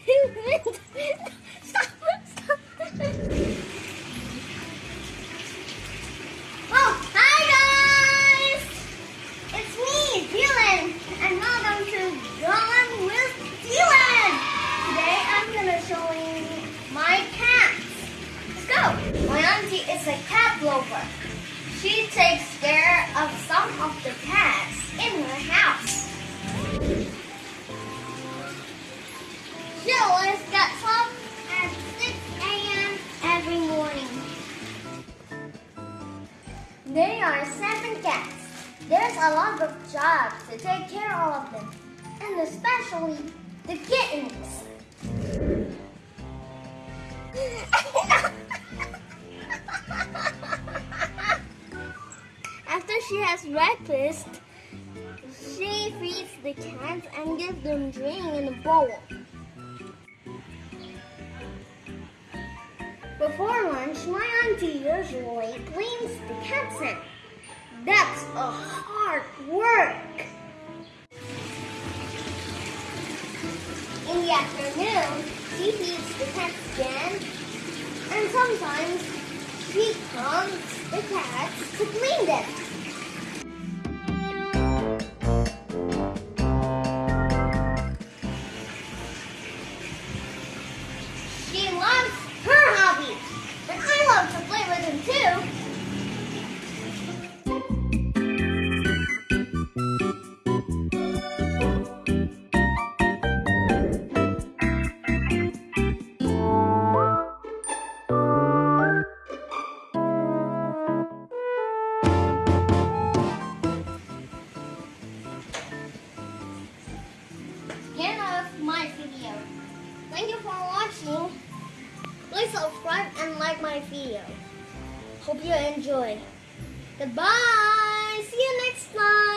Oh, hi guys! It's me, Dylan, and welcome to Dawn with Dylan. Today I'm gonna show you my cats. Let's go. My auntie is a cat lover. She takes There are seven cats. There's a lot of jobs to take care of them, and especially the kittens. After she has breakfast, she feeds the cats and gives them drink in a bowl. Before lunch, my auntie usually cleans the in. That's a hard work. In the afternoon, she feeds the cats again, and sometimes she comes the cats to clean them. Thank you for watching. Please subscribe and like my video. Hope you enjoy. Goodbye. See you next time.